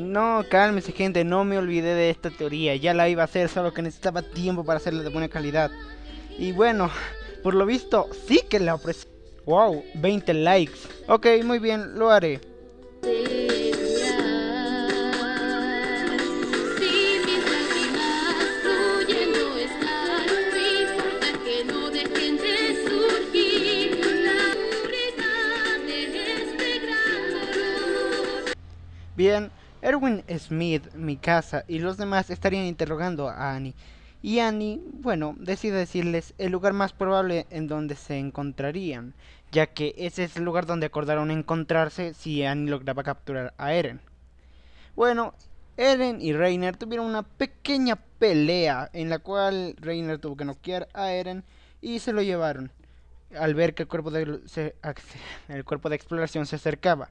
No, cálmese gente, no me olvidé de esta teoría, ya la iba a hacer, solo que necesitaba tiempo para hacerla de buena calidad. Y bueno, por lo visto, sí que la ofrecí. Wow, 20 likes. Ok, muy bien, lo haré. Bien, Erwin Smith, mi casa y los demás estarían interrogando a Annie. Y Annie, bueno, decide decirles el lugar más probable en donde se encontrarían, ya que ese es el lugar donde acordaron encontrarse si Annie lograba capturar a Eren. Bueno, Eren y Reiner tuvieron una pequeña pelea en la cual Reiner tuvo que noquear a Eren y se lo llevaron al ver que el cuerpo de, el cuerpo de exploración se acercaba.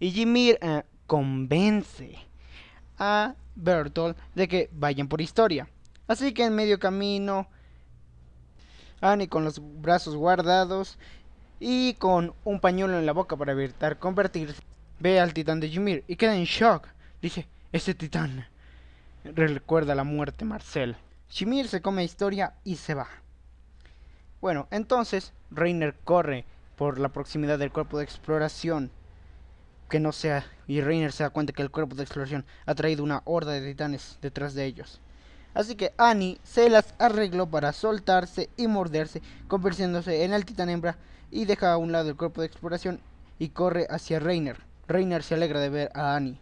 Y Jimir eh, convence a Bertolt de que vayan por historia. Así que en medio camino, Annie con los brazos guardados y con un pañuelo en la boca para evitar convertirse, ve al titán de Ymir y queda en shock. Dice, ese titán recuerda la muerte Marcel. Ymir se come historia y se va. Bueno, entonces Reiner corre por la proximidad del cuerpo de exploración que no sea y Reiner se da cuenta que el cuerpo de exploración ha traído una horda de titanes detrás de ellos. Así que Annie se las arregló para soltarse y morderse, convirtiéndose en el titán hembra y deja a un lado el cuerpo de exploración y corre hacia Reiner. Reiner se alegra de ver a Annie.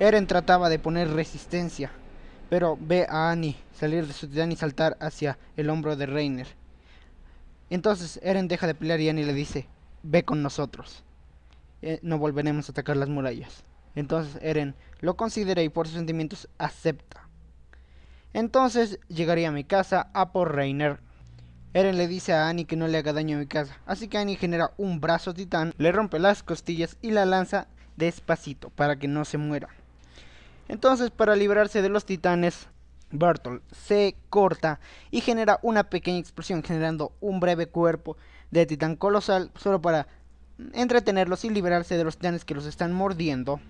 Eren trataba de poner resistencia, pero ve a Annie salir de su titán y saltar hacia el hombro de Reiner. Entonces Eren deja de pelear y Annie le dice, ve con nosotros. Eh, no volveremos a atacar las murallas. Entonces Eren lo considera y por sus sentimientos acepta. Entonces llegaría a mi casa a por Reiner. Eren le dice a Annie que no le haga daño a mi casa, así que Annie genera un brazo titán, le rompe las costillas y la lanza despacito para que no se muera. Entonces para librarse de los titanes, Bertolt se corta y genera una pequeña explosión generando un breve cuerpo de titán colosal solo para entretenerlos y liberarse de los titanes que los están mordiendo.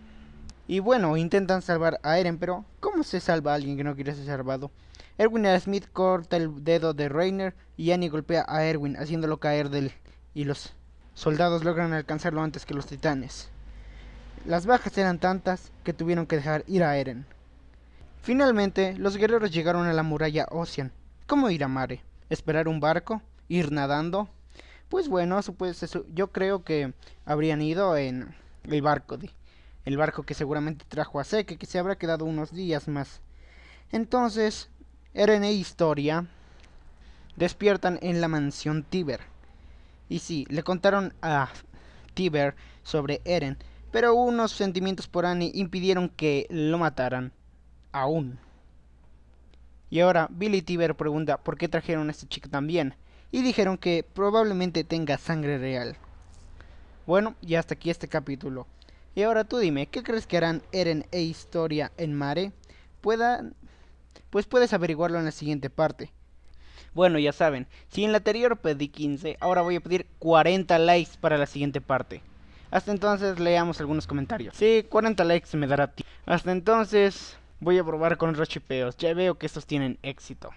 Y bueno, intentan salvar a Eren, pero ¿cómo se salva a alguien que no quiere ser salvado? Erwin Smith corta el dedo de Reiner y Annie golpea a Erwin haciéndolo caer del y los soldados logran alcanzarlo antes que los titanes. Las bajas eran tantas que tuvieron que dejar ir a Eren. Finalmente, los guerreros llegaron a la muralla Ocean. ¿Cómo ir a Mare? ¿Esperar un barco? ¿Ir nadando? Pues bueno, yo creo que habrían ido en el barco, de, el barco que seguramente trajo a Seke, que se habrá quedado unos días más. Entonces, Eren e Historia despiertan en la mansión Tiber. Y sí, le contaron a Tiber sobre Eren, pero unos sentimientos por Annie impidieron que lo mataran. Aún. Y ahora Billy Tiber pregunta por qué trajeron a este chico también y dijeron que probablemente tenga sangre real. Bueno, y hasta aquí este capítulo. Y ahora tú dime, ¿qué crees que harán Eren e Historia en Mare? Puedan, pues puedes averiguarlo en la siguiente parte. Bueno, ya saben, si en la anterior pedí 15, ahora voy a pedir 40 likes para la siguiente parte. Hasta entonces leamos algunos comentarios. Sí, 40 likes me dará ti. Hasta entonces voy a probar con los chipeos. Ya veo que estos tienen éxito.